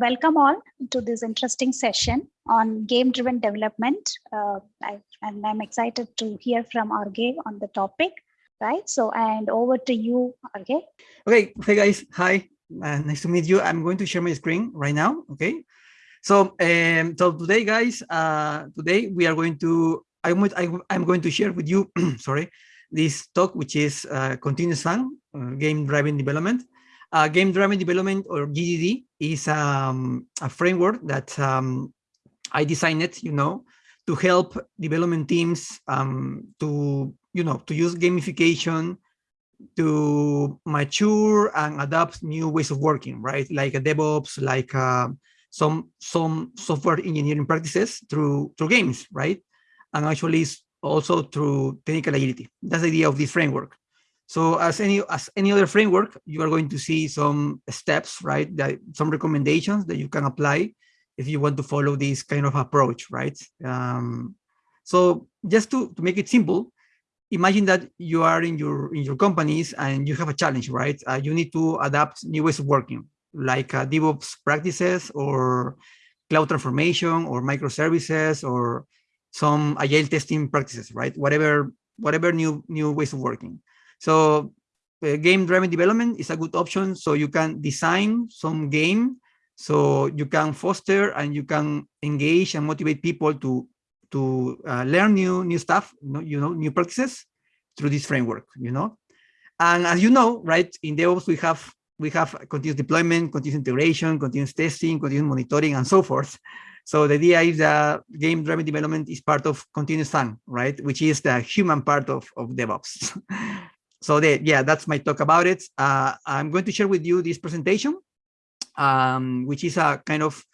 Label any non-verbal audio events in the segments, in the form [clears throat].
welcome all to this interesting session on game-driven development. Uh, I, and I'm excited to hear from Arge on the topic, right? So, and over to you, Arge. Okay, hey guys, hi, uh, nice to meet you. I'm going to share my screen right now, okay? So, um, so today, guys, uh, today we are going to, I'm, I, I'm going to share with you, [clears throat] sorry, this talk, which is uh, continuous uh, game-driven development. Uh, game driven development or GDD is um, a framework that um, I designed it, you know, to help development teams um, to, you know, to use gamification to mature and adapt new ways of working, right? Like a DevOps, like uh, some some software engineering practices through through games, right? And actually also through technical agility. That's the idea of this framework. So as any as any other framework, you are going to see some steps, right? That some recommendations that you can apply if you want to follow this kind of approach, right? Um, so just to, to make it simple, imagine that you are in your in your companies and you have a challenge, right? Uh, you need to adapt new ways of working, like uh, DevOps practices or cloud transformation or microservices or some agile testing practices, right? Whatever whatever new new ways of working. So uh, game-driven development is a good option. So you can design some game, so you can foster and you can engage and motivate people to to uh, learn new new stuff, you know, new practices through this framework. You know, and as you know, right in DevOps we have we have continuous deployment, continuous integration, continuous testing, continuous monitoring, and so forth. So the idea is that game-driven development is part of continuous fun, right? Which is the human part of, of DevOps. [laughs] so the, yeah, that's my talk about it. Uh, I'm going to share with you this presentation, um, which is a kind of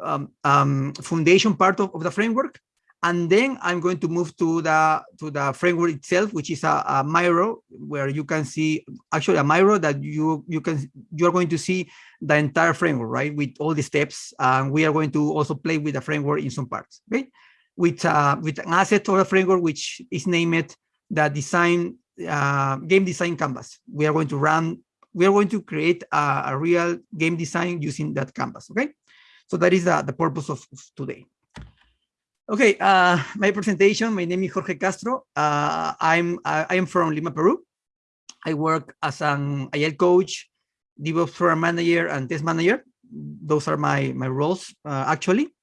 um, um, foundation part of, of the framework. And then I'm going to move to the to the framework itself, which is a, a Miro, where you can see actually a Miro that you you can you are going to see the entire framework, right, with all the steps. And we are going to also play with the framework in some parts, okay, with uh, with an asset or a framework which is named the design uh, game design canvas. We are going to run, we are going to create a, a, real game design using that canvas, okay? So that is the, the purpose of, of today. Okay, uh, my presentation, my name is Jorge Castro. Uh, I'm, I am from Lima, Peru. I work as an Agile coach, DevOps program manager, and test manager. Those are my, my roles, uh, actually.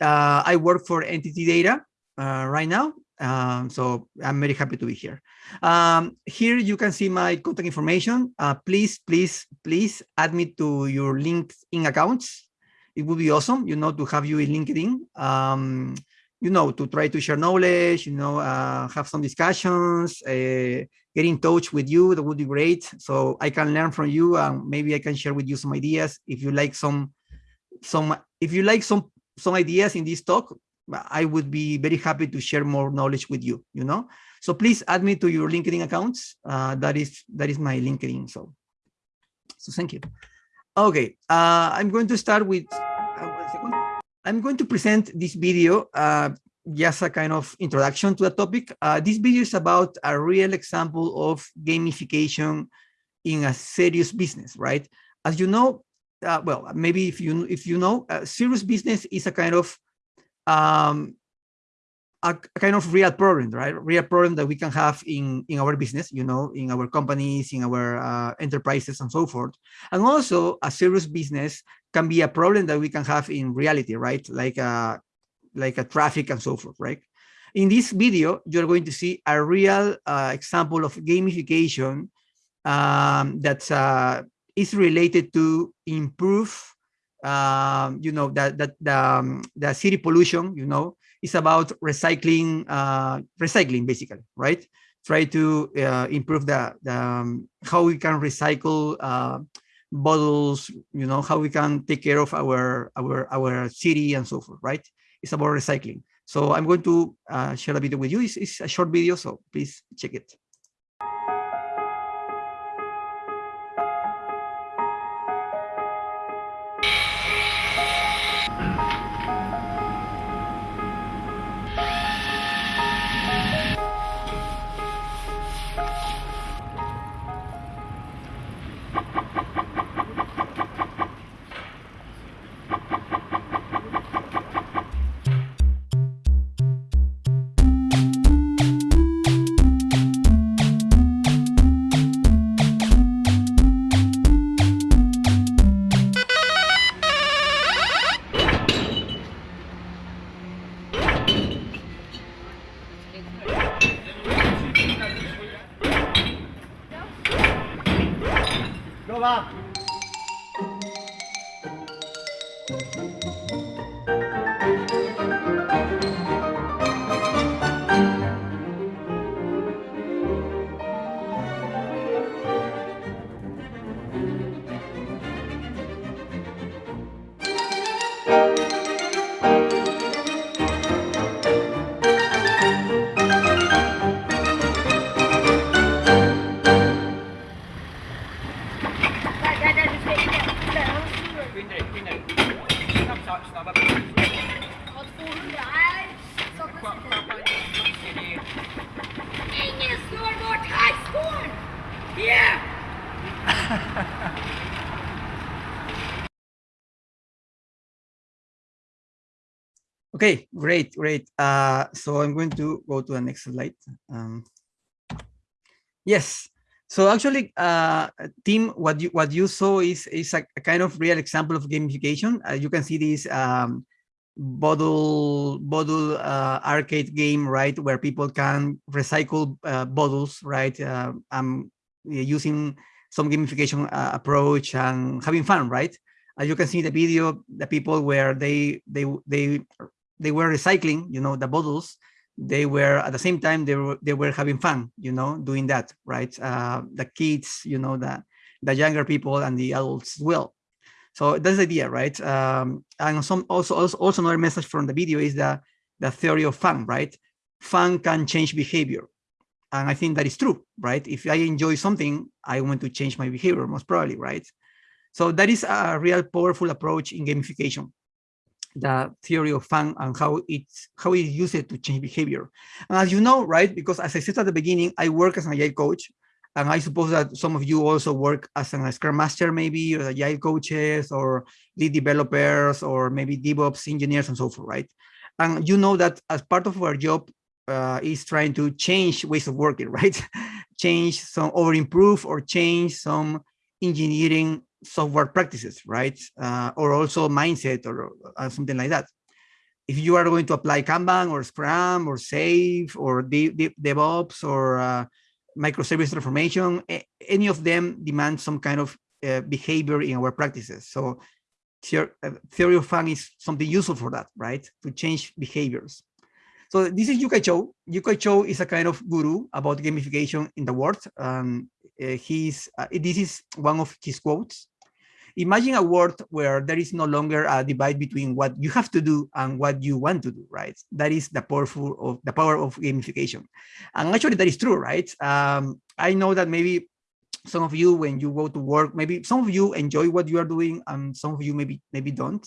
Uh, I work for NTT Data uh, right now, um, so I'm very happy to be here. Um, here you can see my contact information. Uh, please, please, please add me to your LinkedIn accounts. It would be awesome, you know, to have you in LinkedIn. Um, you know, to try to share knowledge, you know, uh, have some discussions, uh, get in touch with you, that would be great. So I can learn from you and maybe I can share with you some ideas. If you like some, some, if you like some, some ideas in this talk, I would be very happy to share more knowledge with you, you know? So please add me to your LinkedIn accounts. Uh, that is that is my LinkedIn. So, so thank you. Okay, uh, I'm going to start with, uh, I'm going to present this video uh, just a kind of introduction to the topic. Uh, this video is about a real example of gamification in a serious business, right? As you know, uh, well, maybe if you if you know, serious business is a kind of um, a, a, kind of real problem, right? Real problem that we can have in, in our business, you know, in our companies, in our uh, enterprises and so forth. And also a serious business can be a problem that we can have in reality, right? Like a, like a traffic and so forth, right? In this video, you're going to see a real uh, example of gamification um, that uh, is related to improve um, you know, that that the, um, the city pollution, you know, is about recycling, uh, recycling basically, right? Try to uh, improve the, the um, how we can recycle uh, bottles, you know, how we can take care of our our our city and so forth, right? It's about recycling. So I'm going to uh, share a video with you. It's, it's a short video, so please check it. 15番 Okay, great, great. Uh, so I'm going to go to the next slide. Um, yes. So actually, uh, Tim, what you what you saw is is a, a kind of real example of gamification. Uh, you can see this um, bottle bottle uh, arcade game, right, where people can recycle uh, bottles, right? Um, using some gamification uh, approach and having fun, right? As you can see in the video, the people where they they they they were recycling, you know, the bottles, they were at the same time they were they were having fun, you know, doing that, right? Uh, the kids, you know, the the younger people and the adults as well. So that's the idea, right? Um, and some also, also also another message from the video is that the theory of fun, right? Fun can change behavior. And I think that is true, right? If I enjoy something, I want to change my behavior most probably, right? So that is a real powerful approach in gamification the theory of fun and how it's how it used to change behavior. And as you know, right, because as I said at the beginning, I work as an agile coach, and I suppose that some of you also work as an Scrum Master, maybe, or agile coaches, or lead developers, or maybe DevOps engineers, and so forth, right? And you know that as part of our job uh, is trying to change ways of working, [laughs] right? change some, or improve, or change some engineering software practices, right? Uh, or also mindset or uh, something like that. If you are going to apply Kanban or Scrum or SAFe or De DevOps or uh, microservice transformation, any of them demand some kind of uh, behavior in our practices. So uh, theory of fun is something useful for that, right? To change behaviors. So this is Yu-kai Chou. Yu-kai Chou is a kind of guru about gamification in the world. Um, uh, he's uh, this is one of his quotes. Imagine a world where there is no longer a divide between what you have to do and what you want to do, right? That is the powerful of the power of gamification. And actually that is true, right? Um, I know that maybe some of you, when you go to work, maybe some of you enjoy what you are doing and some of you maybe maybe don't.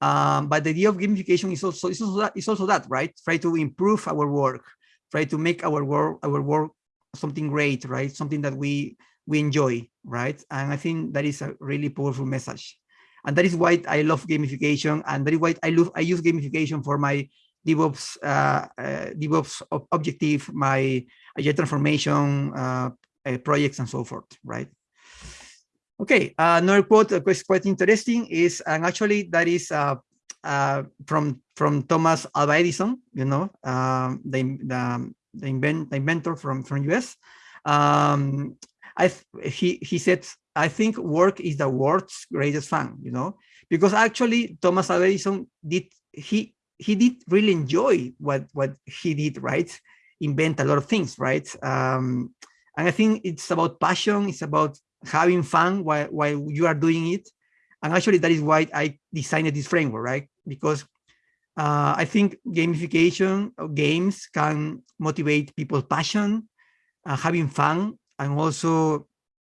Um, but the idea of gamification is also, is also that, is also that, right? Try to improve our work, try to make our work our work something great, right? Something that we we enjoy, right? And I think that is a really powerful message. And that is why I love gamification, and that is why I love I use gamification for my DevOps uh, uh, DevOps objective, my agile transformation uh, uh, projects, and so forth, right? Okay, uh, another quote that is quite interesting is, and actually that is uh, from from Thomas Alva Edison, you know, um, the the the, invent, the inventor from from US. Um, I he he said I think work is the world's greatest fun, you know, because actually Thomas Edison did he he did really enjoy what what he did, right? Invent a lot of things, right? Um, and I think it's about passion. It's about having fun while while you are doing it. And actually, that is why I designed this framework, right? Because uh, I think gamification games can motivate people's passion, uh, having fun, and also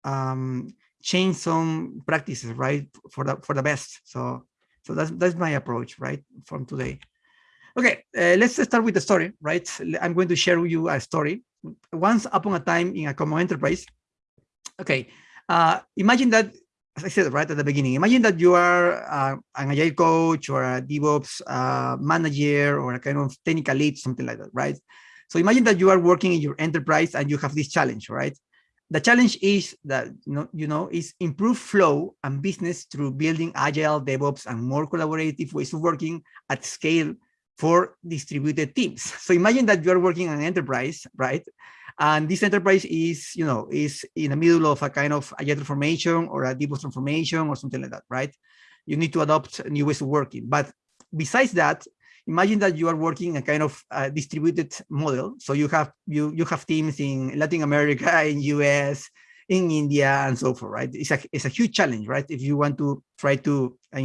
um, change some practices, right, for the for the best. So, so that's that's my approach, right, from today. Okay, uh, let's start with the story, right? I'm going to share with you a story. Once upon a time in a common enterprise. Okay, uh, imagine that, as I said right at the beginning, imagine that you are uh, an agile coach or a DevOps uh, manager or a kind of technical lead, something like that, right? So imagine that you are working in your enterprise and you have this challenge, right? The challenge is that you know, is improve flow and business through building agile DevOps and more collaborative ways of working at scale for distributed teams. [laughs] So imagine that you are working an enterprise, right? And this enterprise is, you know, is in the middle of a kind of agile transformation or a DevOps transformation or something like that, right? you need to adopt new ways of working. But besides that, imagine that you are working a kind of uh, distributed model. So you have you you have teams in Latin America, [laughs] in US, in India, and so forth, right? It's a it's a huge challenge, right? If you want to try to uh,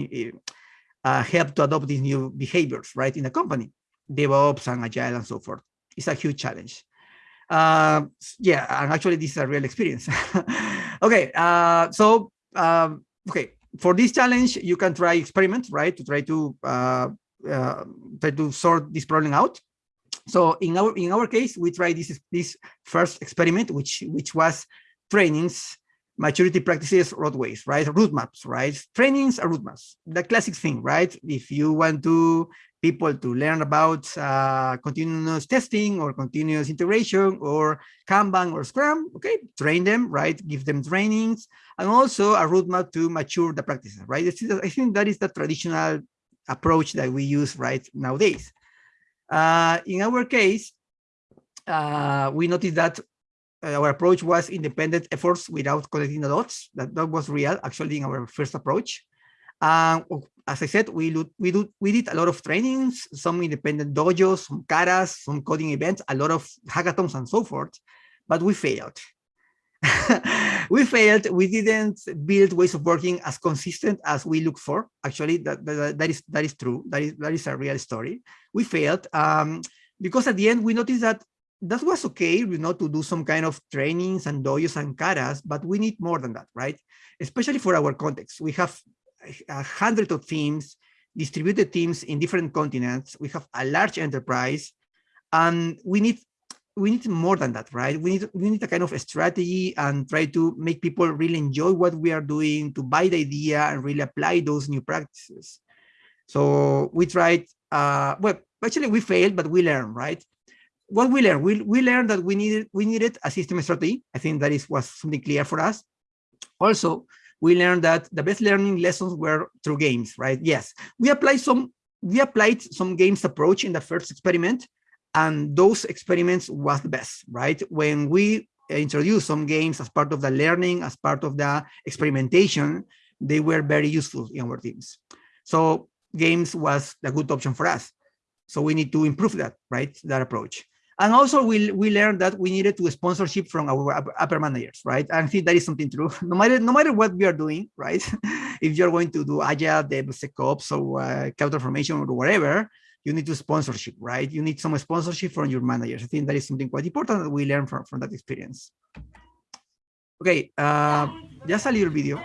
uh help to adopt these new behaviors, right, in a company, DevOps and Agile and so forth. It's a huge challenge. Uh, yeah, and actually this is a real experience. [laughs] okay, uh, so um, okay, for this challenge, you can try experiments, right, to try to uh, try to sort this problem out. So in our in our case, we tried this this first experiment, which which was trainings, maturity practices, roadways, right? Route maps, right? Trainings are route the classic thing, right? If you want to people to learn about uh, continuous testing or continuous integration or Kanban or Scrum, okay, train them, right? Give them trainings and also a roadmap to mature the practices, right? I think that is the traditional approach that we use right nowadays. Uh, in our case, uh, we noticed that our approach was independent efforts without connecting the dots. That, that was real, actually, in our first approach. Um, as I said, we we do we did a lot of trainings, some independent dojos, some katas, some coding events, a lot of hackathons and so forth, but we failed. [laughs] we failed. We didn't build ways of working as consistent as we look for. Actually, that, that, that is that is true. That is that is a real story. We failed um, because at the end we noticed that that was okay, you know, to do some kind of trainings and dojos and katas, but we need more than that, right? Especially for our context. We have a hundred of teams, distributed teams in different continents. We have a large enterprise, and we need we need more than that, right? We need we need a kind of a strategy and try to make people really enjoy what we are doing, to buy the idea and really apply those new practices. So we tried, uh, well, actually we failed, but we learned, right? What we learned, we, we learned that we needed we needed a system strategy. I think that is was something clear for us. Also, we learned that the best learning lessons were through games, right? Yes, we applied some we applied some games approach in the first experiment, and those experiments was the best, right? When we introduced some games as part of the learning, as part of the experimentation, they were very useful in our teams. So games was a good option for us. So we need to improve that, right? That approach. And also we, we learned that we needed to sponsorship from our upper managers, right? I think that is something true. [laughs] No matter no matter what we are doing, right? [laughs] if you're going to do agile, DevSecOps, or uh, cloud formation or whatever, you need to sponsorship, right? You need some sponsorship from your managers. I think that is something quite important that we learn from, from that experience. Okay, uh, just a little video.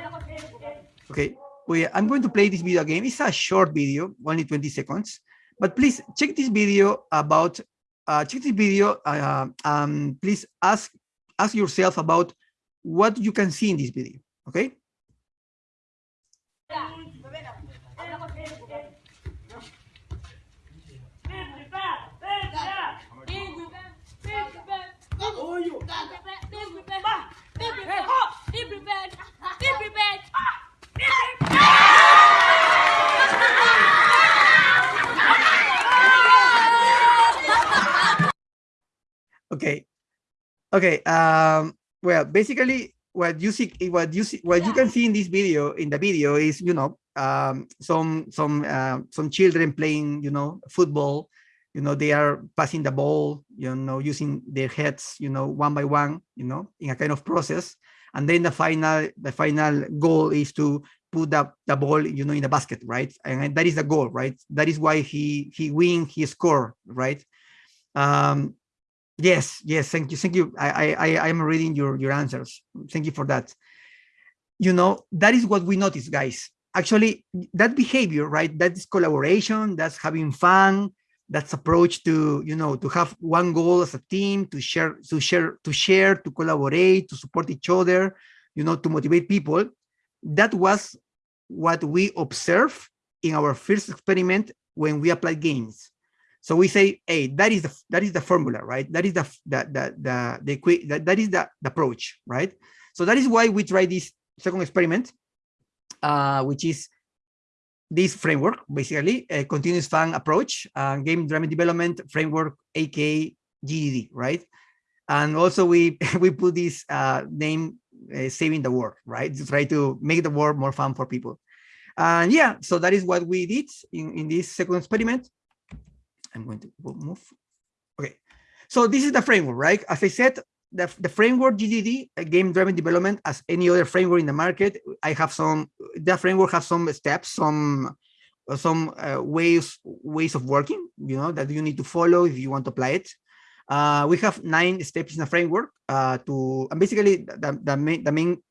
Okay, we, I'm going to play this video again. It's a short video, only 20 seconds, but please check this video about, uh, check this video, uh, um, please ask, ask yourself about what you can see in this video, okay? Okay. Okay. Um, well, basically what you see, what you see, what you can see in this video, in the video is, you know, um, some, some, uh, some children playing, you know, football, you know, they are passing the ball, you know, using their heads, you know, one by one, you know, in a kind of process. And then the final, the final goal is to put the, the ball, you know, in the basket, right? And that is the goal, right? That is why he, he win, he score, right? Um, yes, yes, thank you, thank you. I, I, I am reading your, your answers. Thank you for that. You know, that is what we notice, guys. Actually, that behavior, right? That is collaboration, that's having fun, that's approach to you know to have one goal as a team to share to share to share to collaborate to support each other you know to motivate people. That was what we observed in our first experiment when we applied games. So we say hey that is the that is the formula right? That is the the the the, the that, that is the, the approach right? So that is why we try this second experiment uh, which is this framework, basically, a continuous fun approach, uh, game driven development framework, aka GDD, right? And also we [laughs] we put this uh, name uh, saving the world, right? To try to make the world more fun for people. And yeah, so that is what we did in, in this second experiment. I'm going to move. Okay, so this is the framework, right? As I said, the, the framework GDD, uh, game-driven development, as any other framework in the market, I have some, the framework has some steps, some some uh, ways ways of working, you know, that you need to follow if you want to apply it. Uh, we have nine steps in the framework uh, to, and basically the, the, main, the main,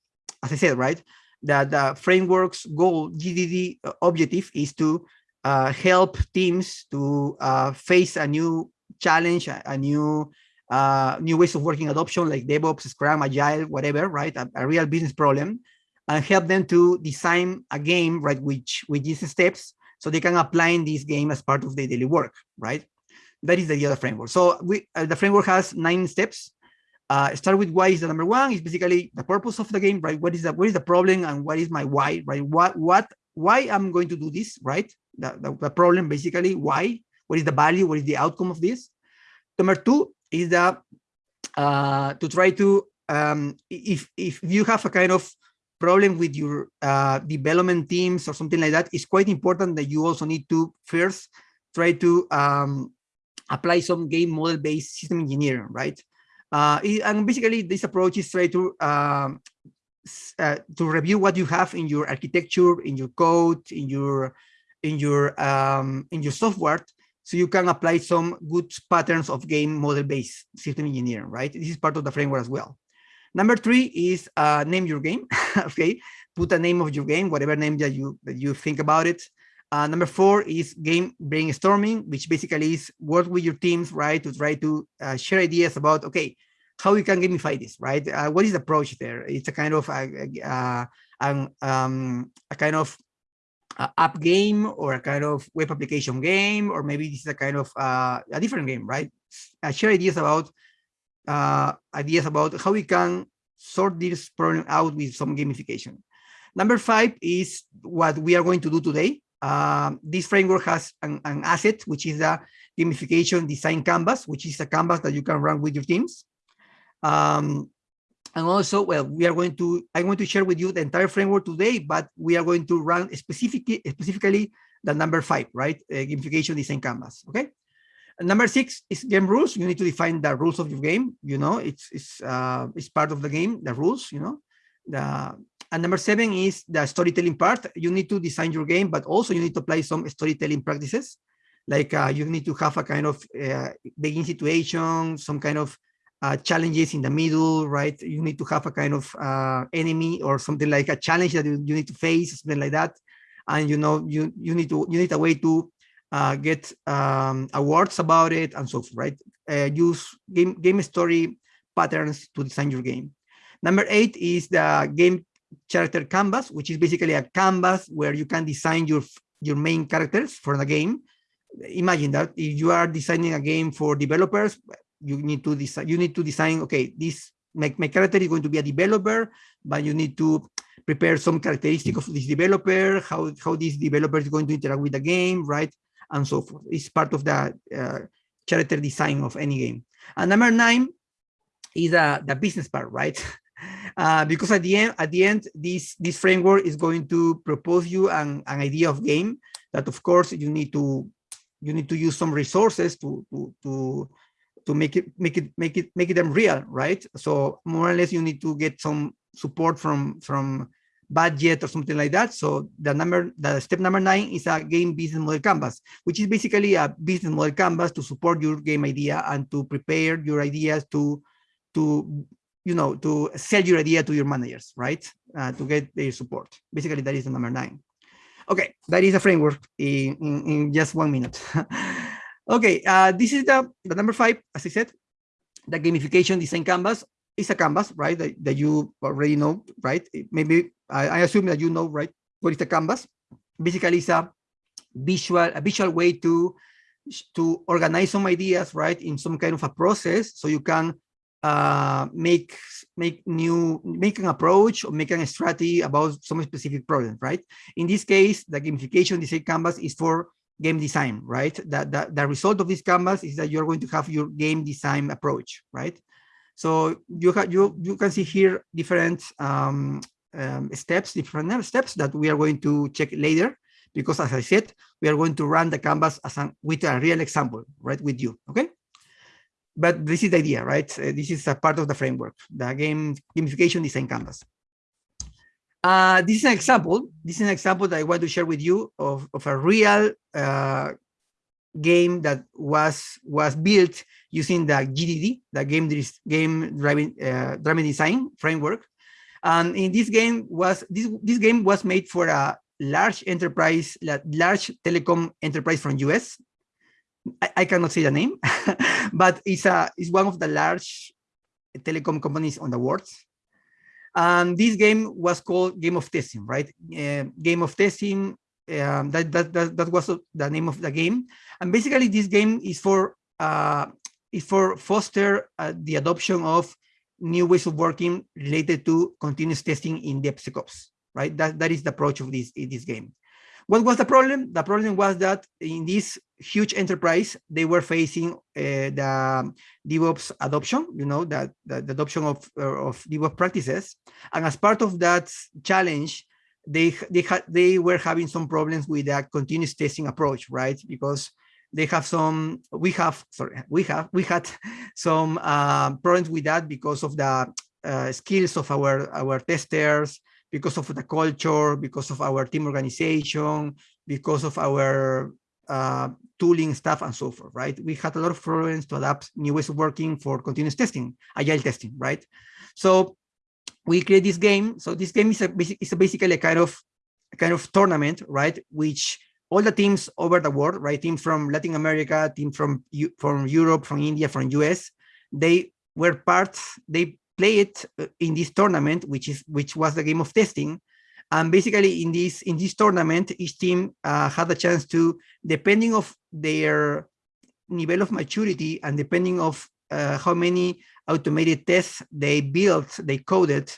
as I said, right, that the framework's goal, GDD uh, objective is to uh, help teams to uh, face a new challenge, a, a new uh, new ways of working adoption like DevOps, Scrum, Agile, whatever, right? A, a, real business problem and help them to design a game, right, which with these steps so they can apply in this game as part of their daily work, right? That is the other framework. So we uh, the framework has nine steps. Uh, start with why is the number one is basically the purpose of the game, right? What is the what is the problem and what is my why, right? What what why I'm going to do this, right? The, the, the problem basically why, what is the value, what is the outcome of this? Number two is that uh, to try to um, if if you have a kind of problem with your uh, development teams or something like that, it's quite important that you also need to first try to um, apply some game model-based system engineering, right? Uh, and basically, this approach is try to um, uh, to review what you have in your architecture, in your code, in your in your um, in your software, so you can apply some good patterns of game model-based system engineering, right? This is part of the framework as well. Number three is uh, name your game. [laughs] okay, put a name of your game, whatever name that you that you think about it. Uh, number four is game brainstorming, which basically is work with your teams, right, to try to uh, share ideas about okay, how we can gamify this, right? Uh, what is the approach there? It's a kind of a, a, a, um, a kind of app game or a kind of web application game, or maybe this is a kind of uh, a different game, right? Uh, share ideas about uh, ideas about how we can sort this problem out with some gamification. Number five is what we are going to do today. Uh, this framework has an, an, asset, which is a gamification design canvas, which is a canvas that you can run with your teams. Um, and also, well, we are going to, I'm going to share with you the entire framework today, but we are going to run specifically, specifically the number five, right? Uh, gamification design canvas, okay? number six is game rules. You need to define the rules of your game. You know, it's it's uh, it's part of the game, the rules. You know, the and number seven is the storytelling part. You need to design your game, but also you need to apply some storytelling practices. Like uh, you need to have a kind of uh, beginning situation, some kind of uh, challenges in the middle, right? You need to have a kind of uh, enemy or something like a challenge that you, you need to face, something like that. And you know, you you need to you need a way to uh, get um, awards about it and so forth, right? Uh, use game, game story patterns to design your game. Number eight is the game character canvas, which is basically a canvas where you can design your, your main characters for the game. Imagine that if you are designing a game for developers, you need to design, you need to design, okay, this my, my character is going to be a developer, but you need to prepare some characteristic of this developer, how, how this developer is going to interact with the game, right? and so forth. It's part of the uh, character design of any game. And number nine is uh, the business part, right? [laughs] Uh, because at the end, at the end, this this framework is going to propose you an, an idea of game that, of course, you need to you need to use some resources to to to to make it make it make it make them real, right? So more or less, you need to get some support from from budget or something like that. So the number, the step number nine is a game business model canvas, which is basically a business model canvas to support your game idea and to prepare your ideas to, to you know, to sell your idea to your managers, right? Uh, to get their support. Basically, that is the number nine. Okay, that is a framework in, in, in just one minute. [laughs] okay, uh, this is the, the number five, as I said, the gamification design canvas is a canvas, right? That, that you already know, right? Maybe I, I, assume that you know, right? What is the canvas? Basically, it's a visual, a visual way to to organize some ideas, right, in some kind of a process, so you can uh, make make new make an approach or make a strategy about some specific problem, right? In this case, the gamification design canvas is for game design, right? That the, the result of this canvas is that you're going to have your game design approach, right? So you, have you, you can see here different um, um, steps, different steps that we are going to check later, because as I said, we are going to run the canvas as an, with a real example, right, with you, okay? But this is the idea, right? Uh, this is a part of the framework, the game gamification design canvas. Uh, this is an example. This is an example that I want to share with you of, of a real uh, game that was was built using the GDD, the game game driving uh, driving design framework. And in this game was this this game was made for a large enterprise, large telecom enterprise from US. I, I cannot say the name, [laughs] but it's a it's one of the large telecom companies on the world. And this game was called Game of Testing, right? Uh, game of Testing. Um, that, that that that was the name of the game. And basically, this game is for uh, is for foster uh, the adoption of new ways of working related to continuous testing in DevSecOps, right? That, that is the approach of this, this game. What was the problem? The problem was that in this huge enterprise, they were facing uh, the DevOps adoption, you know, that the, the, adoption of, uh, of DevOps practices. And as part of that challenge, they they had they were having some problems with that continuous testing approach, right? Because they have some we have sorry we have we had [laughs] some uh, problems with that because of the uh, skills of our our testers because of the culture because of our team organization because of our uh, tooling stuff and so forth right we had a lot of problems to adapt new ways of working for continuous testing agile testing right so we create this game so this game is a, is a basically a kind of a kind of tournament right which all the teams over the world, right? Team from Latin America, team from from Europe, from India, from US, they were part. They played uh, in this tournament, which is which was the game of testing. And basically, in this in this tournament, each team uh, had a chance to, depending of their level of maturity and depending of uh, how many automated tests they built, they coded,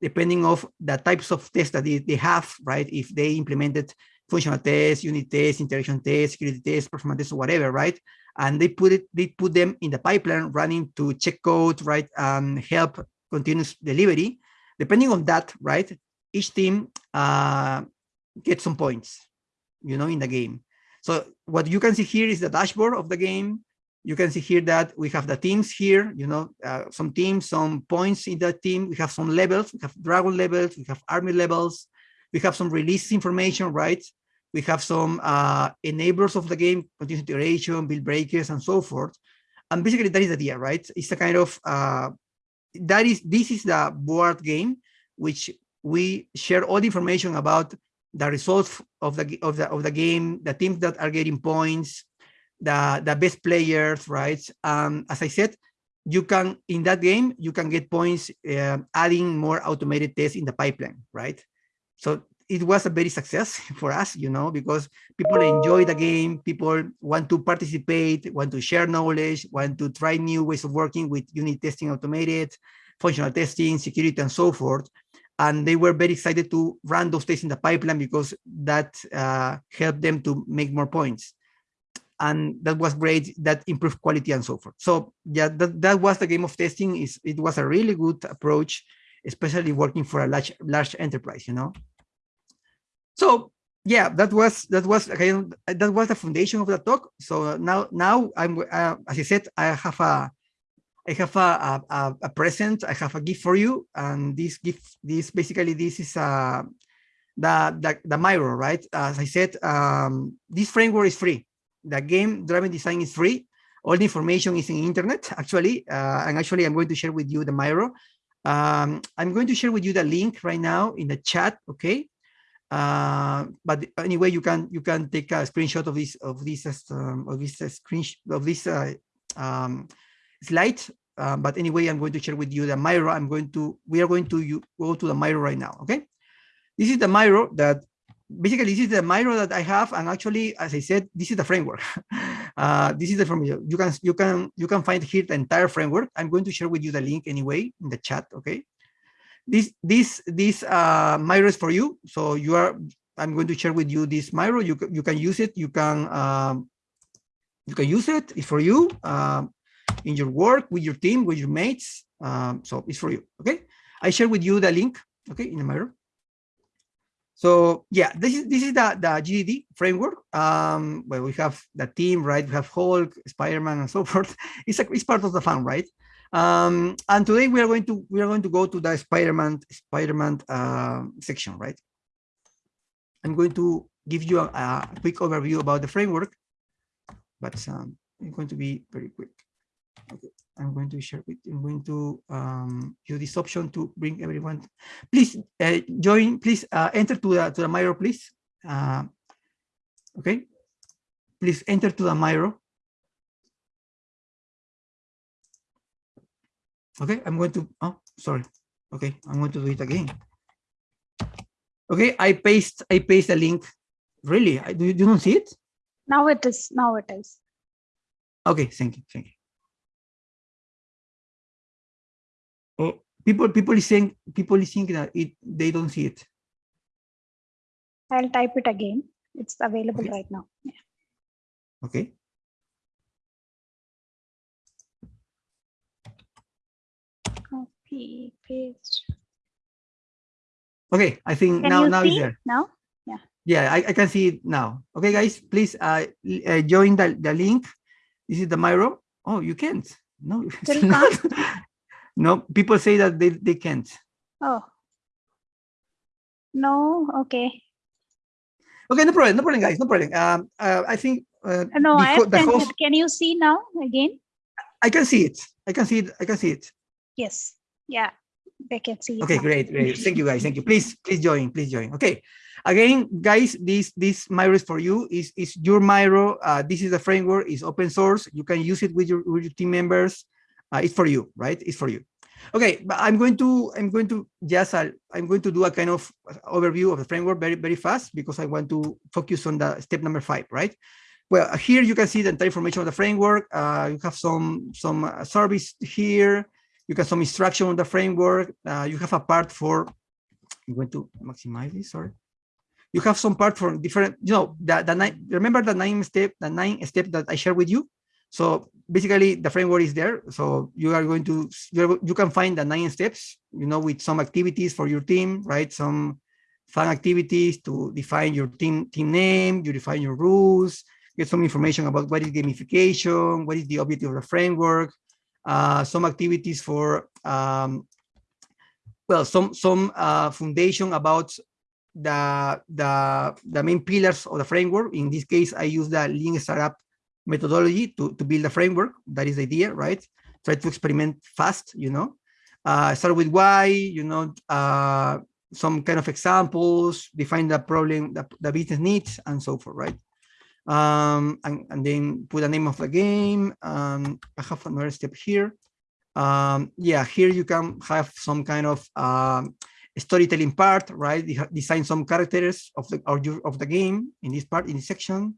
depending of the types of tests that they, they have, right? If they implemented functional tests, unit tests, interaction tests, security tests, performance tests, whatever, right? And they put it, they put them in the pipeline running to check code, right, and help continuous delivery. Depending on that, right, each team uh, gets some points, you know, in the game. So what you can see here is the dashboard of the game. You can see here that we have the teams here, you know, uh, some teams, some points in that team. We have some levels, we have Dragon levels, we have Army levels, we have some release information, right? We have some uh, enablers of the game, continuous iteration, build breakers, and so forth. And basically that is the idea, right? It's a kind of, uh, that is, this is the board game, which we share all the information about the results of the, of the, of the game, the teams that are getting points, the, the best players, right? Um, as I said, you can, in that game, you can get points uh, adding more automated tests in the pipeline, right? So it was a very success [laughs] for us, you know, because people enjoy the game, people want to participate, want to share knowledge, want to try new ways of working with unit testing automated, functional testing, security, and so forth. And they were very excited to run those tests in the pipeline because that uh, helped them to make more points. And that was great, that improved quality and so forth. So yeah, that, that was the game of testing. Is It was a really good approach, especially working for a large, large enterprise, you know. So yeah, that was that was again that was the foundation of the talk. So now now I'm uh, as I said, I have a I have a, a, a present. I have a gift for you, and this gift this basically this is uh, the the the Miro, right? As I said, um, this framework is free. The game driving design is free. All the information is in internet actually, uh, and actually I'm going to share with you the Miro. Um, I'm going to share with you the link right now in the chat. Okay, uh, but anyway, you can you can take a screenshot of this of this um, of this uh, screen of this uh, um, slide. Uh, but anyway, I'm going to share with you the Miro. I'm going to we are going to you, go to the Miro right now. Okay, this is the Miro that basically this is the Miro that I have, and actually, as I said, this is the framework. [laughs] uh, this is the framework. You can you can you can find here the entire framework. I'm going to share with you the link anyway in the chat. Okay, this this this uh, Miro is for you. So you are. I'm going to share with you this Miro. You you can use it. You can um, you can use it. It's for you um, in your work with your team with your mates. Um, so it's for you. Okay. I share with you the link. Okay, in the Miro. So yeah, this is this is the the GDD framework. Um, where we have the team, right? We have Hulk, Spider-Man, and so [laughs] forth. It's a, it's part of the fun, right? Um, and today we are going to we are going to go to the Spider-Man Spider-Man uh, section, right? I'm going to give you a, a, quick overview about the framework, but um, I'm going to be very quick. Okay. I'm going to share with, I'm going to um, use this option to bring everyone. Please uh, join, please uh, enter to the, to the Miro, please. Uh, okay. Please enter to the Miro. Okay, I'm going to, oh, sorry. Okay, I'm going to do it again. Okay, I paste, I paste the link. Really, I, do you, do you don't see it? Now it is, now it is. Okay, thank you, thank you. Oh, people people is saying people is thinking that it they don't see it. I'll type it again. It's available Okay. right now. Yeah. Okay. Paste. Okay, I think Can now now it's there. now? Yeah, Yeah, I, I can see it now. Okay, guys, please uh, uh join the, the link. This is the Miro. Oh, you can't. No, [laughs] Still not. [laughs] [laughs] no, people say that they, they can't. Oh. No, okay. Okay, no problem, no problem, guys, no problem. Um, uh, I think uh, Uh, No, I have the host. Can you see now again? I can see it. I can see it. I can see it. Yes. Yeah, they can see Okay, great, great. [laughs] Thank you, guys. Thank you. Please, please join. Please join. Okay. Again, guys, this this Miro is for you. Is is your Miro? Uh, this is the framework. It's open source. You can use it with your with your team members. Uh, it's for you, right? It's for you. Okay, but I'm going to I'm going to just uh, I'm going to do a kind of overview of the framework very very fast because I want to focus on the step number five, right? Well, here you can see the entire information of the framework. Uh, you have some some uh, service here. You can some instruction on the framework. Uh, you have a part for. I'm going to maximize this. Sorry. You have some part for different. You know the the nine. Remember the nine step the nine step that I shared with you. So basically, the framework is there. So you are going to you can find the nine steps. You know, with some activities for your team, right? Some fun activities to define your team team name. You define your rules. Get some information about what is gamification. What is the objective of the framework uh, some activities for um, well some some uh, foundation about the the the main pillars of the framework. In this case, I use the lean startup methodology to to build a framework. That is the idea, right? Try to experiment fast, you know. Uh, start with why, you know, uh, some kind of examples, define the problem, the, the business needs, and so forth, right? Um, and, and then put the name of the game. Um, I have another step here. Um, yeah, here you can have some kind of um, storytelling part, right? Design some characters of the or of the game in this part, in this section.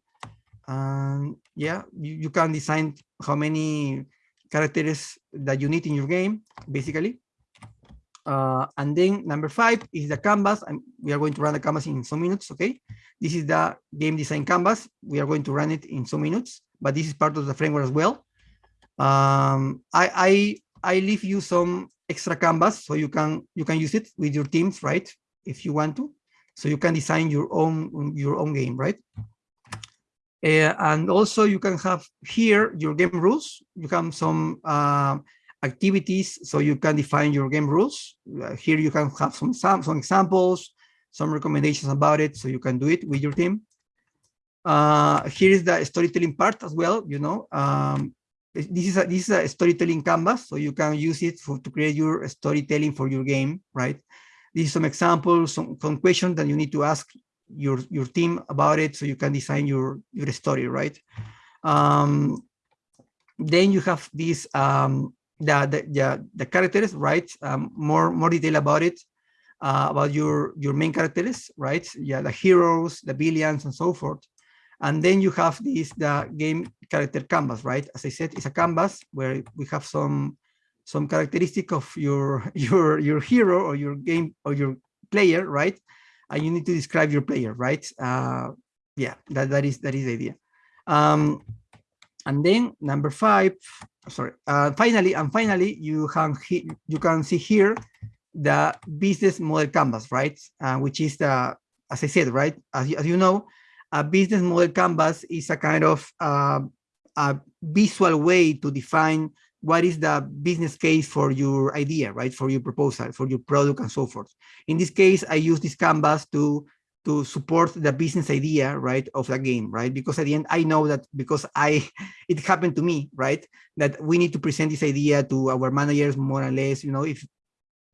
And yeah, you, you can design how many characters that you need in your game, basically. Uh, and then number five is the canvas. And we are going to run the canvas in some minutes, okay? This is the game design canvas. We are going to run it in some minutes, but this is part of the framework as well. Um, I, I, I leave you some extra canvas so you can, you can use it with your teams, right? If you want to, so you can design your own, your own game, right? Uh, and also you can have here your game rules. You have some uh, activities so you can define your game rules. Uh, here you can have some, some, some examples, some recommendations about it so you can do it with your team. Uh, here is the storytelling part as well, you know. Um, this is a this is a storytelling canvas, so you can use it for to create your storytelling for your game, right? This is some examples, some, some questions that you need to ask your your team about it so you can design your your story, right? Um, then you have this um, the, the the the characters, right? Um, more more detail about it uh, about your your main characters, right? Yeah, the heroes, the villains, and so forth. And then you have this the game character canvas, right? As I said, it's a canvas where we have some some characteristic of your [laughs] your your hero or your game or your player, right? And you need to describe your player, right? Uh, yeah, that that is that is the idea. Um, and then number five, sorry. Uh, finally, and finally, you can you can see here the business model canvas, right? Uh, which is the as I said, right, as, you- as you know, a business model canvas is a kind of uh, a visual way to define what is the business case for your idea, right? For your proposal, for your product and so forth. In this case, I use this canvas to to support the business idea, right, of the game, right? Because at the end, I know that because I, [laughs] it happened to me, right, that we need to present this idea to our managers more or less, you know, if,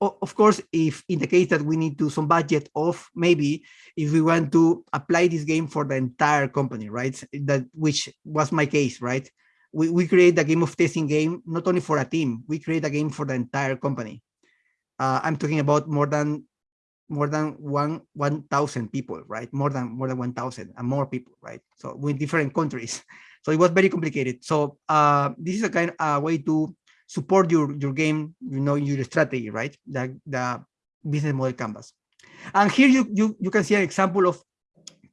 of course, if in the case that we need to some budget of maybe if we want to apply this game for the entire company, right, that which was my case, right? We, we create a game of testing game, not only for a team, we create a game for the entire company. Uh, I'm talking about more than more than one 1,000 people, right? More than more than 1,000 and more people, right? So with different countries. [laughs] So it was very complicated. So uh, this is a kind of a way to support your your game, you know, your strategy, right? The the business model canvas. And here you you you can see an example of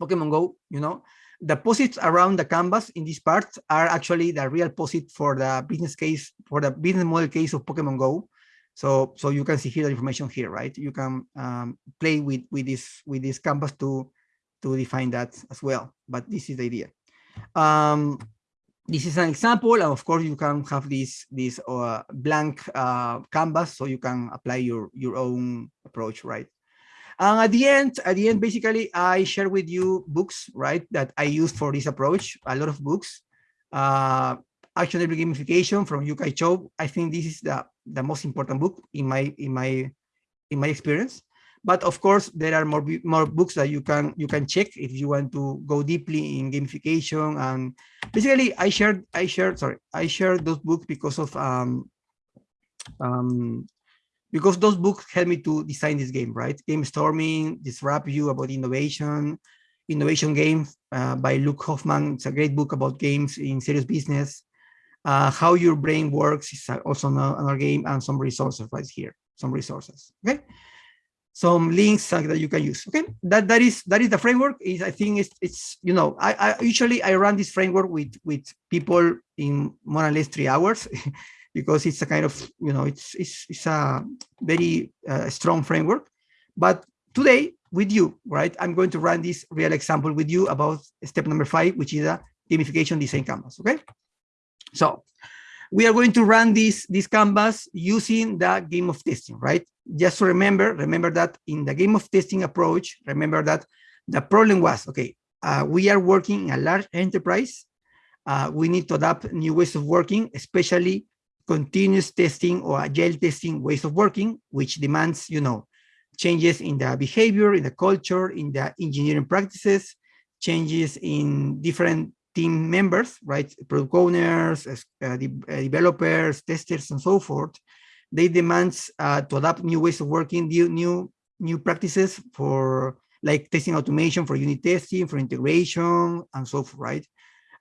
Pokemon Go. You know, the posits around the canvas in this part are actually the real posit for the business case for the business model case of Pokemon Go. So, so you can see here the information here, right? You can um, play with with this with this canvas to to define that as well. But this is the idea. Um, this is an example, and of course you can have this this uh, blank uh, canvas, so you can apply your your own approach, right? And at the end, at the end, basically, I share with you books, right, that I use for this approach. A lot of books. Uh, actionable gamification from Yu-kai Chou. I think this is the, the most important book in my in my in my experience. But of course, there are more more books that you can you can check if you want to go deeply in gamification. And basically, I shared I shared sorry I shared those books because of um um because those books helped me to design this game, right? Game storming, disrupt you about innovation, innovation game uh, by Luke Hohmann. It's a great book about games in serious business uh, how your brain works is also another game and some resources right here, some resources, okay? Some links that you can use, okay? That that is that is the framework. Is I think it's it's you know I, I usually I run this framework with with people in more or less three hours [laughs] because it's a kind of you know it's it's it's a very uh, strong framework. But today with you, right? I'm going to run this real example with you about step number five, which is a gamification design canvas, okay? So we are going to run this, this canvas using the game of testing, right? Just to remember, remember that in the game of testing approach, remember that the problem was, okay, uh, we are working in a large enterprise. Uh, we need to adapt new ways of working, especially continuous testing or agile testing ways of working, which demands, you know, changes in the behavior, in the culture, in the engineering practices, changes in different team members, right, product owners, uh, de uh, developers, testers, and so forth, they demand uh, to adapt new ways of working, new, new, new practices for like testing automation for unit testing, for integration, and so forth, right?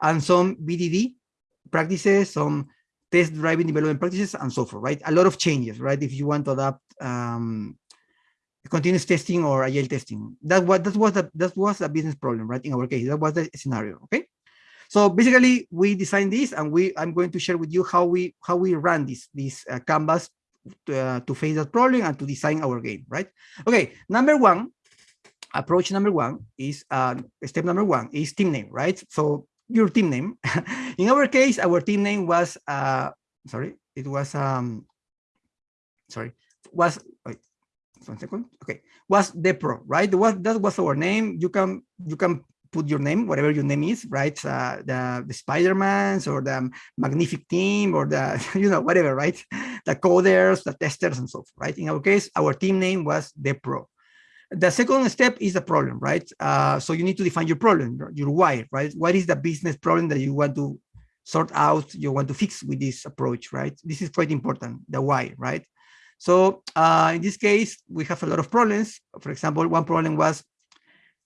And some BDD practices, some test-driven development practices, and so forth, right? A lot of changes, right? If you want to adapt um, continuous testing or agile testing. That was that was the that was a business problem, right? In our case, that was the scenario. Okay. So basically, we designed this, and we I'm going to share with you how we how we run this this uh, canvas to, uh, to face that problem and to design our game, right? Okay, number one, approach number one is uh, step number one is team name, right? So your team name. [laughs] In our case, our team name was uh, sorry, it was um sorry was wait one second okay was the pro, right? Was that was our name. You can you can put your name, whatever your name is, right? Uh, the the Spider-Mans or the Magnific team or the, [laughs] you know, whatever, right? The coders, the testers and so forth, right? In our case, our team name was the pro. The second step is the problem, right? Uh, so you need to define your problem, your why, right? What is the business problem that you want to sort out, you want to fix with this approach, right? This is quite important, the why, right? So uh, in this case, we have a lot of problems. For example, one problem was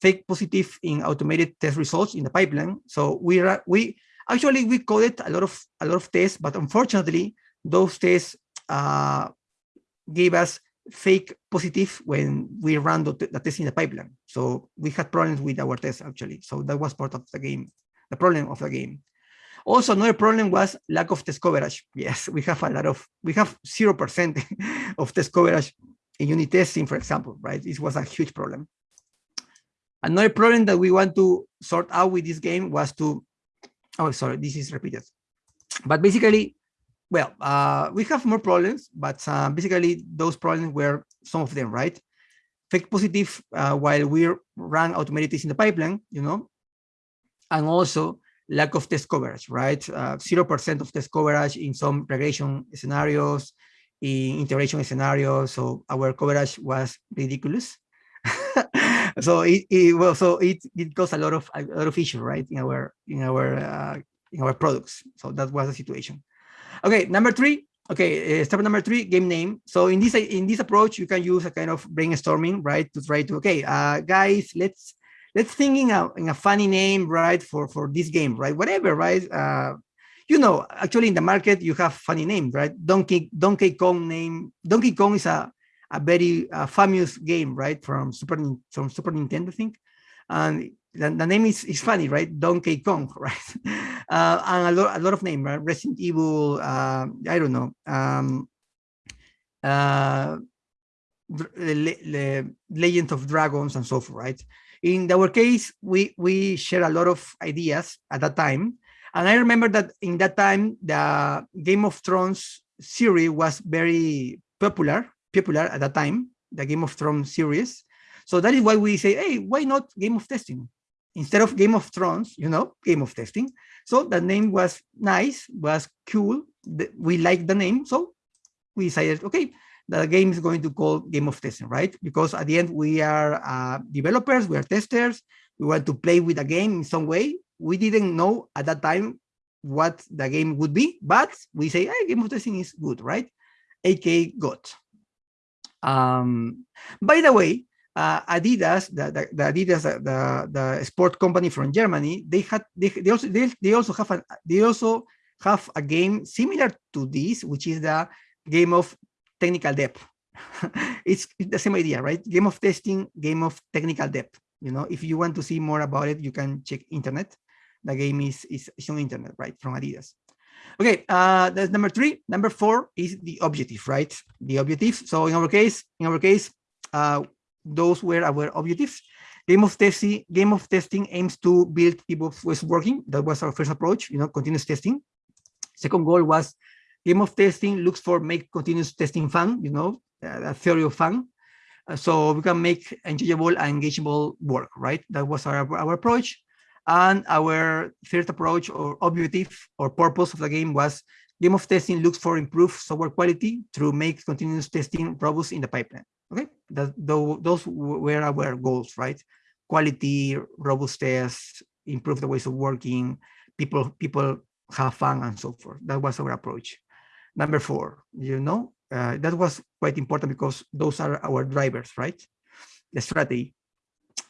fake positive in automated test results in the pipeline. So we we actually we coded a lot of a lot of tests, but unfortunately those tests uh, gave us fake positive when we ran the, the test in the pipeline. So we had problems with our tests actually. So that was part of the game, the problem of the game. Also, another problem was lack of test coverage. [laughs] Yes, we have a lot of, we have 0% [laughs] of test coverage in unit testing, for example, right? This was a huge problem. Another problem that we want to sort out with this game was to, oh, sorry, this is repeated. But basically, well, uh, we have more problems, but uh, basically those problems were some of them, right? Fake positive uh, while we automated tests in the pipeline, you know, and also lack of test coverage, right? 0% uh, of test coverage in some regression scenarios, in integration scenarios. So our coverage was ridiculous. [laughs] so it, it, well, so it, it caused a lot of a lot of issues, right? In our in our uh, in our products. So that was the situation. Okay, number three. Okay, uh, step number three, game name. So in this in this approach, you can use a kind of brainstorming, right, to try to okay, uh, guys, let's let's think in a, in a funny name, right, for for this game, right, whatever, right. Uh, you know, actually in the market you have funny names, right? Donkey Donkey Kong name. Donkey Kong is a a very uh, famous game, right, from Super from Super Nintendo, I think, and the, the, name is, is funny, right? Donkey Kong, [laughs] right? Uh, and a lot, a lot of name, right? Resident Evil, uh, I don't know, um, uh, Le Le Legend of Dragons and so forth, right? In our case, we, we share a lot of ideas at that time. And I remember that in that time, the Game of Thrones series was very popular, popular at that time, the Game of Thrones series. So that is why we say, hey, why not Game of Testing? instead of Game of Thrones, you know, Game of Testing. So the name was nice, was cool. We liked the name. So we decided, okay, the game is going to call Game of Testing, right? Because at the end, we are uh, developers, we are testers. We want to play with the game in some way. We didn't know at that time what the game would be, but we say, hey, Game of Testing is good, right? AK got. Um, by the way, uh, Adidas, the, the, the, Adidas, the, the sport company from Germany, they had they, they also they, they also have a they also have a game similar to this, which is the game of technical depth. it's, [laughs] it's the same idea, right? Game of testing, game of technical depth. You know, if you want to see more about it, you can check internet. The game is is, is on internet, right, from Adidas. Okay, uh, that's number three. Number four is the objective, right? The objective. So in our case, in our case, uh, those were our objectives. Game of testing, game of testing aims to build people's ways working. That was our first approach, you know, continuous testing. Second goal was game of testing looks for make continuous testing fun, you know, uh, a theory of fun. Uh, so we can make enjoyable and engageable work, right? That was our, our approach. And our third approach or objective or purpose of the game was game of testing looks for improved software quality through make continuous testing robust in the pipeline. Okay, that, those were our goals, right? Quality, robust robustness, improve the ways of working, people people have fun and so forth. That was our approach. Number four, you know, uh, that was quite important because those are our drivers, right? The strategy.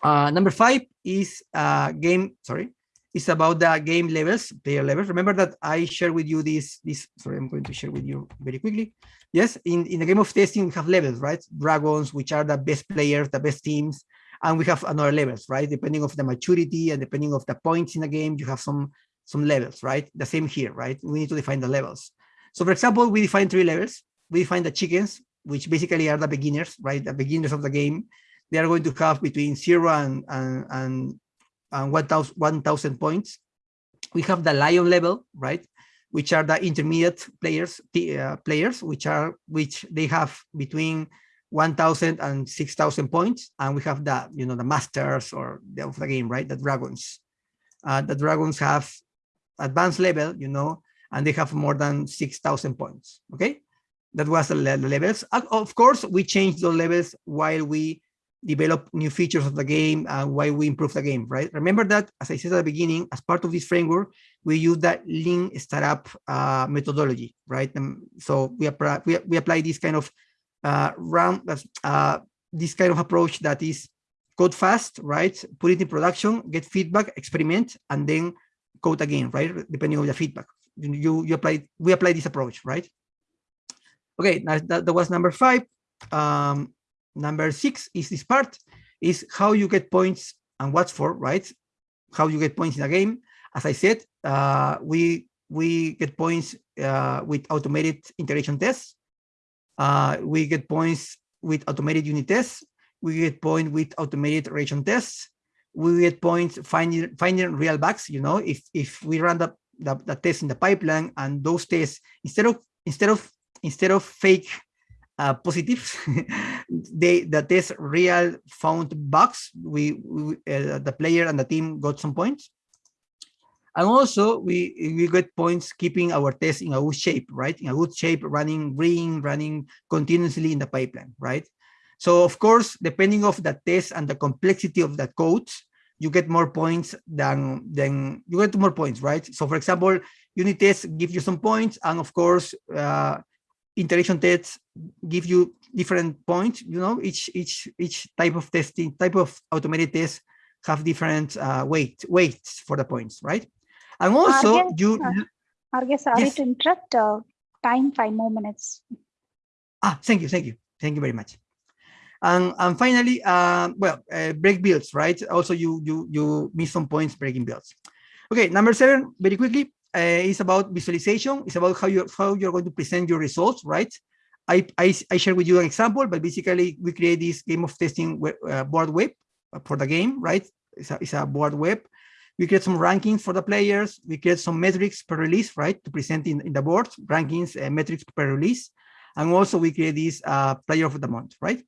Uh, number five is uh, game, sorry, it's about the game levels, player levels. Remember that I share with you this, this, sorry, I'm going to share with you very quickly. Yes, in, in the game of testing, we have levels, right? Dragons, which are the best players, the best teams, and we have another levels, right? Depending of the maturity and depending of the points in the game, you have some some levels, right? The same here, right? We need to define the levels. So for example, we define three levels. We define the chickens, which basically are the beginners, right? The beginners of the game. They are going to have between zero and, and, and, and 1,000 1, points. We have the lion level, right? which are the intermediate players, uh, players which are which they have between 1,000 and 6,000 points, and we have the you know the masters or the, of the game, right? The dragons. Uh, the dragons have advanced level, you know, and they have more than 6,000 points. Okay, that was the, levels. Of course, we changed the levels while we develop new features of the game and why we improve the game, right? Remember that, as I said at the beginning, as part of this framework, we use that lean startup uh, methodology, right? And so we apply, we, we apply this kind of uh, round, uh, this kind of approach that is code fast, right? Put it in production, get feedback, experiment, and then code again, right? Depending on the feedback. You, you apply, we apply this approach, right? Okay, that, that was number five. Um, Number six is this part, is how you get points and what's for, right? How you get points in a game. As I said, uh, we we get points uh, with automated integration tests. Uh, we get points with automated unit tests. We get points with automated regression tests. we get points finding finding real bugs. You know, if if we run the, the, the test in the pipeline and those tests instead of instead of instead of fake uh, positives, [laughs] they the test real found bugs. We, we uh, the player and the team got some points. And also we, we get points keeping our test in a good shape, right? In a good shape, running green, running continuously in the pipeline, right? So of course, depending of the test and the complexity of the code, you get more points than, than you get more points, right? So for example, unit tests give you some points and of course, uh, integration tests give you different points, you know, each, each, each type of testing, type of automated tests have different uh, weight, weights for the points, right? And also Arge, you, uh, Arge, sorry Yes. to interrupt. Uh, time five more minutes. ah, thank you, thank you. Thank you very much. And, and finally, uh, well, uh, break builds, right? Also, you, you, you miss some points breaking builds. Okay, number seven, very quickly, uh, is about visualization. It's about how you're, how you're going to present your results, right? I, I, I share with you an example, but basically we create this game of testing uh, board web for the game, right? It's a, it's a board web. We create some rankings for the players. We create some metrics per release, right? To present in, in the board, rankings, uh, metrics per release. And also we create this uh, player of the month, right?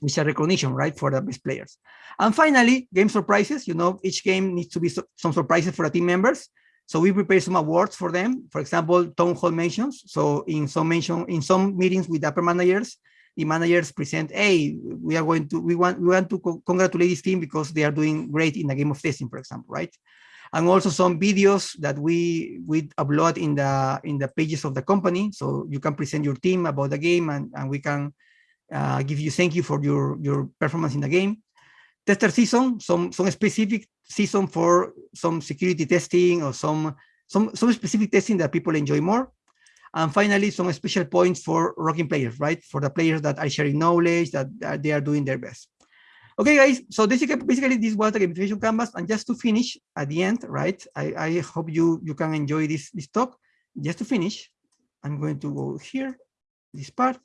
Which is a recognition, right? For the best players. And finally, game surprises. You know, each game needs to be so, some surprises for the team members. So we prepare some awards for them. For example, town hall mentions. So in some mention, in some meetings with upper managers, the managers present, hey, we are going to, we want, we want to co congratulate this team because they are doing great in the game of testing, for example, right? And also some videos that we we upload in the in the pages of the company, so you can present your team about the game, and and we can uh, give you thank you for your your performance in the game. Tester season, some some specific season for some security testing or some some some specific testing that people enjoy more. And finally, some special points for rocking players, right? For the players that are sharing knowledge, that, that they are doing their best. Okay, guys, so this is basically this was the gamification canvas. And just to finish at the end, right? I, I hope you, you can enjoy this, this talk. Just to finish, I'm going to go here, this part.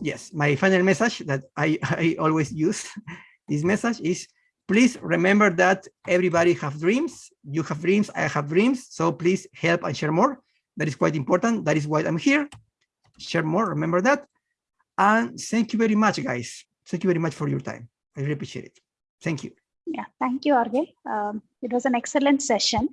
Yes, my final message that I, [laughs] I always use, this message is, please remember that everybody have dreams. You have dreams, I have dreams. So please help and share more. That is quite important. That is why I'm here. Share more, remember that. And thank you very much, guys. Thank you very much for your time. I really appreciate it. Thank you. Yeah, thank you, Arge. Um, it was an excellent session.